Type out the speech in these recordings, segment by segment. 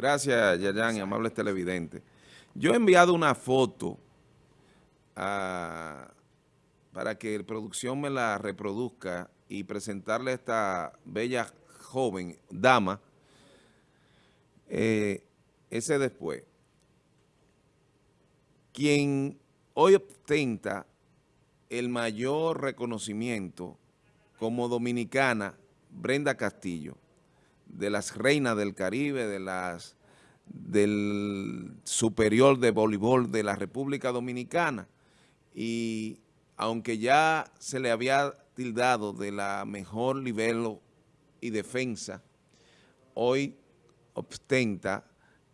Gracias, Yayan y amables televidentes. Yo he enviado una foto para que la producción me la reproduzca y presentarle a esta bella joven, dama, eh, ese después, quien hoy ostenta el mayor reconocimiento como dominicana, Brenda Castillo, de las reinas del Caribe, de las del superior de voleibol de la República Dominicana y aunque ya se le había tildado de la mejor nivel y defensa, hoy ostenta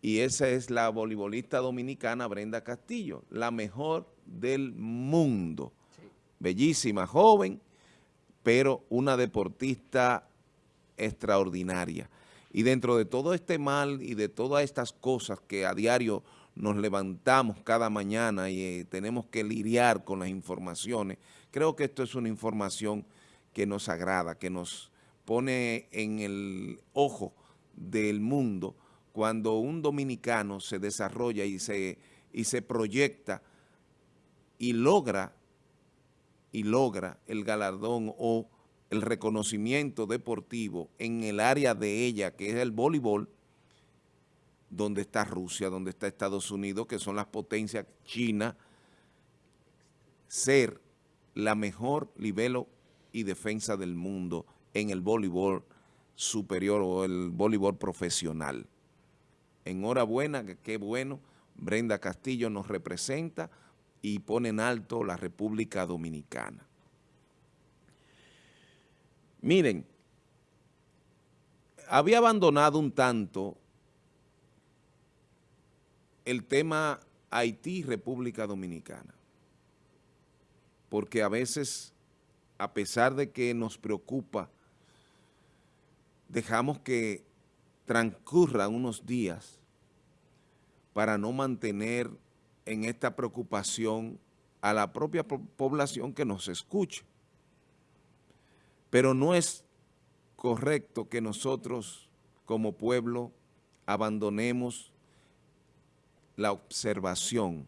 y esa es la voleibolista dominicana Brenda Castillo, la mejor del mundo. Bellísima, joven, pero una deportista extraordinaria. Y dentro de todo este mal y de todas estas cosas que a diario nos levantamos cada mañana y eh, tenemos que lidiar con las informaciones, creo que esto es una información que nos agrada, que nos pone en el ojo del mundo cuando un dominicano se desarrolla y se, y se proyecta y logra, y logra el galardón o el reconocimiento deportivo en el área de ella, que es el voleibol, donde está Rusia, donde está Estados Unidos, que son las potencias China, ser la mejor libelo y defensa del mundo en el voleibol superior o el voleibol profesional. Enhorabuena, qué bueno, Brenda Castillo nos representa y pone en alto la República Dominicana. Miren, había abandonado un tanto el tema Haití-República Dominicana, porque a veces, a pesar de que nos preocupa, dejamos que transcurran unos días para no mantener en esta preocupación a la propia población que nos escucha. Pero no es correcto que nosotros como pueblo abandonemos la observación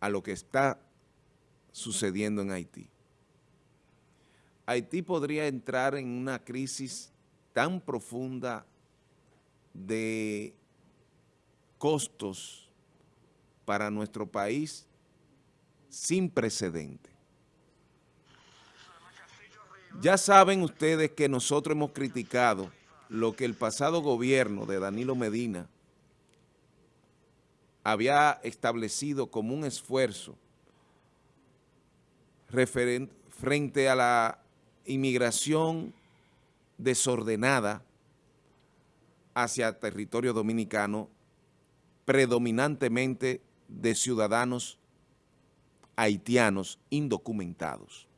a lo que está sucediendo en Haití. Haití podría entrar en una crisis tan profunda de costos para nuestro país sin precedente. Ya saben ustedes que nosotros hemos criticado lo que el pasado gobierno de Danilo Medina había establecido como un esfuerzo frente a la inmigración desordenada hacia territorio dominicano, predominantemente de ciudadanos haitianos indocumentados.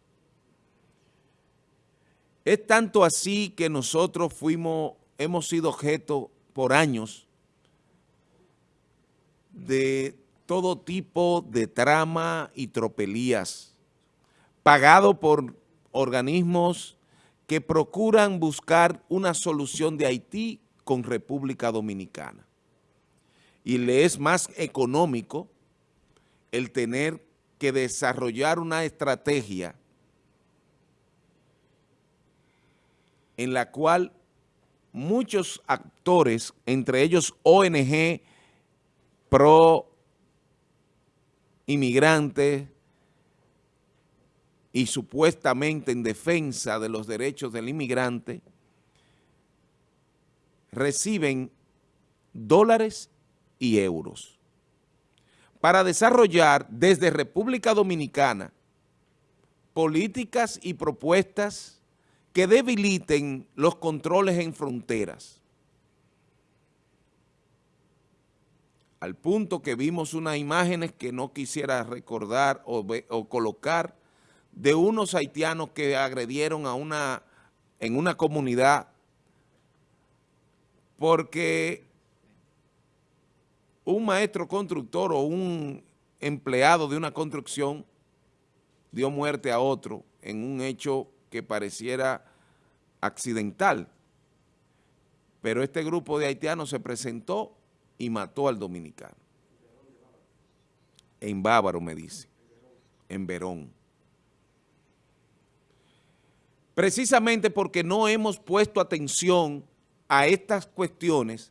Es tanto así que nosotros fuimos, hemos sido objeto por años de todo tipo de trama y tropelías, pagado por organismos que procuran buscar una solución de Haití con República Dominicana. Y le es más económico el tener que desarrollar una estrategia en la cual muchos actores, entre ellos ONG, pro inmigrantes y supuestamente en defensa de los derechos del inmigrante, reciben dólares y euros. Para desarrollar desde República Dominicana políticas y propuestas que debiliten los controles en fronteras. Al punto que vimos unas imágenes que no quisiera recordar o, o colocar de unos haitianos que agredieron a una, en una comunidad porque un maestro constructor o un empleado de una construcción dio muerte a otro en un hecho que pareciera accidental. Pero este grupo de haitianos se presentó y mató al dominicano. En Bávaro, me dice, en Verón. Precisamente porque no hemos puesto atención a estas cuestiones,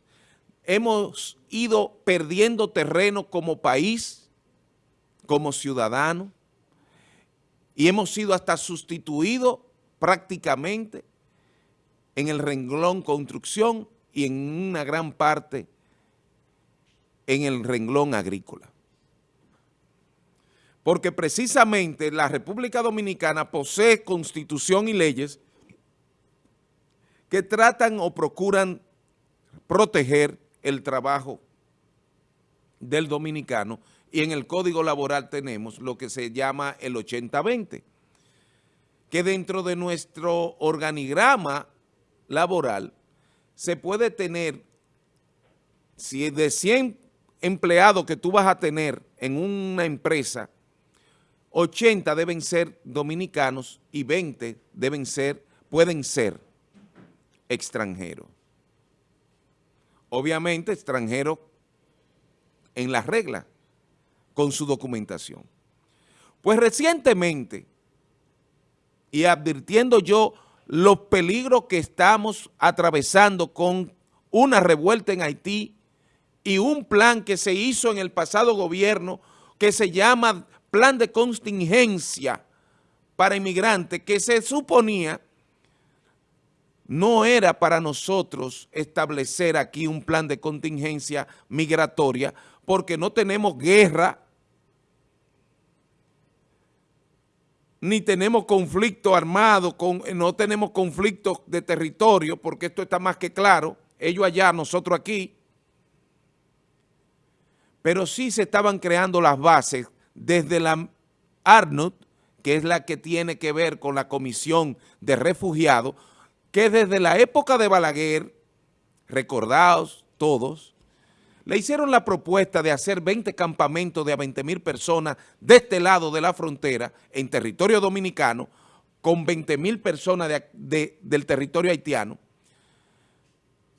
hemos ido perdiendo terreno como país, como ciudadano, y hemos sido hasta sustituidos prácticamente en el renglón construcción y en una gran parte en el renglón agrícola. Porque precisamente la República Dominicana posee constitución y leyes que tratan o procuran proteger el trabajo del dominicano y en el Código Laboral tenemos lo que se llama el 80-20, que dentro de nuestro organigrama laboral se puede tener, si de 100 empleados que tú vas a tener en una empresa, 80 deben ser dominicanos y 20 deben ser, pueden ser extranjeros. Obviamente extranjeros en las reglas, con su documentación. Pues recientemente, y advirtiendo yo los peligros que estamos atravesando con una revuelta en Haití y un plan que se hizo en el pasado gobierno que se llama Plan de Contingencia para Inmigrantes, que se suponía no era para nosotros establecer aquí un plan de contingencia migratoria porque no tenemos guerra ni tenemos conflicto armado, con, no tenemos conflictos de territorio, porque esto está más que claro, ellos allá, nosotros aquí, pero sí se estaban creando las bases desde la ARNUT, que es la que tiene que ver con la Comisión de Refugiados, que desde la época de Balaguer, recordados todos, le hicieron la propuesta de hacer 20 campamentos de a 20 mil personas de este lado de la frontera, en territorio dominicano, con 20 mil personas del territorio haitiano,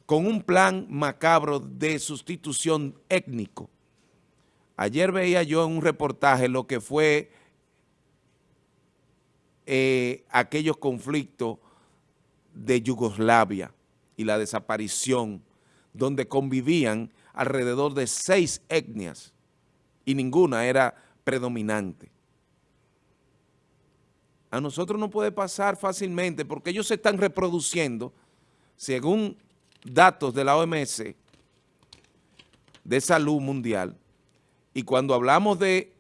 con un plan macabro de sustitución étnico. Ayer veía yo en un reportaje lo que fue eh, aquellos conflictos de Yugoslavia y la desaparición, donde convivían alrededor de seis etnias y ninguna era predominante. A nosotros no puede pasar fácilmente porque ellos se están reproduciendo, según datos de la OMS, de salud mundial, y cuando hablamos de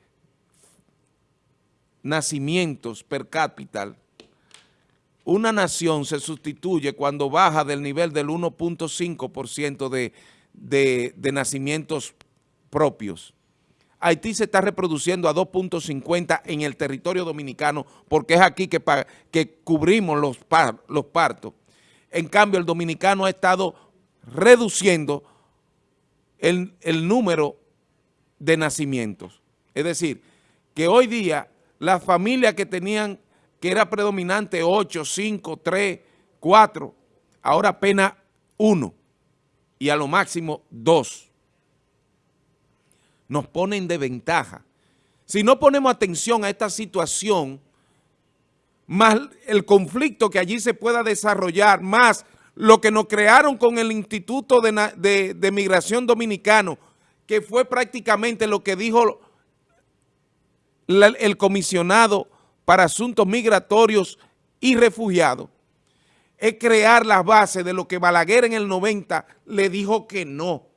nacimientos per cápita, una nación se sustituye cuando baja del nivel del 1.5% de de, nacimientos propios. Haití se está reproduciendo a 2.50 en el territorio dominicano porque es aquí que, que cubrimos los, los partos. En cambio, el dominicano ha estado reduciendo el, el número de nacimientos. Es decir, que hoy día las familias que tenían, que era predominante 8, 5, 3, 4, ahora apenas uno y a lo máximo dos. Nos ponen de ventaja. Si no ponemos atención a esta situación, más el conflicto que allí se pueda desarrollar, más lo que nos crearon con el Instituto de, de Migración Dominicano, que fue prácticamente lo que dijo el comisionado para asuntos migratorios y refugiados, es crear las bases de lo que Balaguer en el 90 le dijo que no.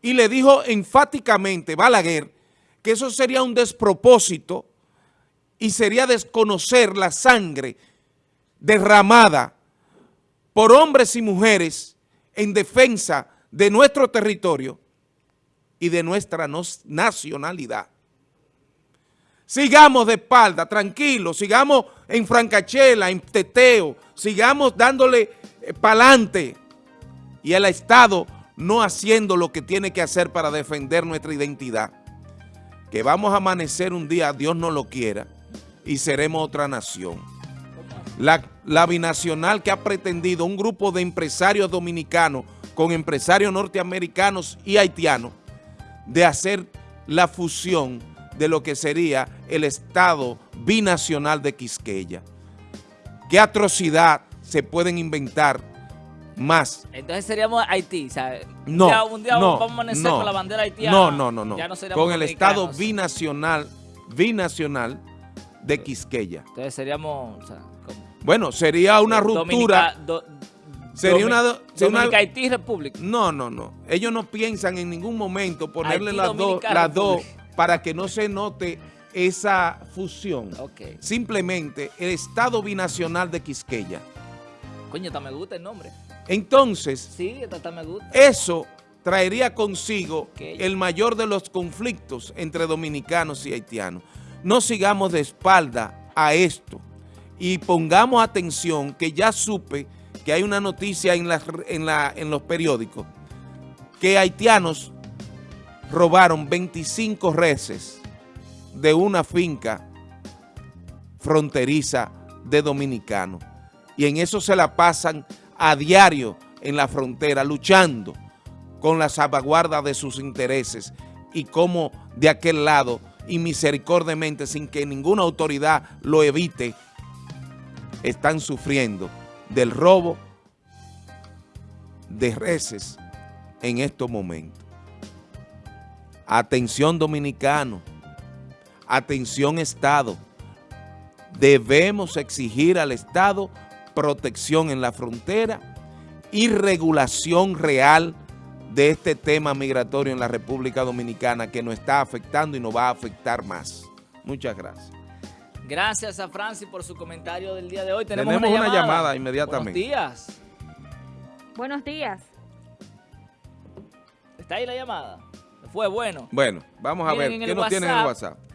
Y le dijo enfáticamente Balaguer que eso sería un despropósito y sería desconocer la sangre derramada por hombres y mujeres en defensa de nuestro territorio y de nuestra nacionalidad. Sigamos de espalda, tranquilos, sigamos en francachela, en teteo, sigamos dándole eh, para adelante y el Estado no haciendo lo que tiene que hacer para defender nuestra identidad. Que vamos a amanecer un día, Dios no lo quiera, y seremos otra nación. La binacional que ha pretendido un grupo de empresarios dominicanos con empresarios norteamericanos y haitianos de hacer la fusión de lo que sería el Estado binacional de Quisqueya. ¿Qué atrocidad se pueden inventar más? Entonces seríamos Haití, ¿sabes? No, un día, un día no, vamos a amanecer no. con la bandera haitiana. No, no, no, no. Ya no Con el Estado binacional, binacional de Quisqueya. Entonces seríamos... o sea, como- Bueno, sería una ruptura. Do- Sería una sería una- Haití República. No, no, no. Ellos no piensan en ningún momento ponerle Haití, las dos, las. Para que no se note esa fusión. Simplemente el Estado binacional de Quisqueya. Coño, hasta me gusta el nombre. Entonces, Sí, hasta, me gusta. eso traería consigo el mayor de los conflictos entre dominicanos y haitianos. No sigamos de espalda a esto y pongamos atención que ya supe que hay una noticia en, las- en la- en los periódicos que haitianos robaron 25 reses de una finca fronteriza de dominicanos. Y en eso se la pasan a diario en la frontera, luchando con la salvaguarda de sus intereses y como de aquel lado, y misericordiamente, sin que ninguna autoridad lo evite, están sufriendo del robo de reses en estos momentos. Atención dominicano, atención Estado, debemos exigir al Estado protección en la frontera y regulación real de este tema migratorio en la República Dominicana que nos está afectando y nos va a afectar más. Muchas gracias. Gracias a Francis por su comentario del día de hoy. Tenemos, Tenemos una, una llamada. llamada inmediatamente. Buenos días. Buenos días. ¿Está ahí la llamada? Fue bueno. Bueno, vamos a Miren, ver qué nos tiene en el WhatsApp, WhatsApp.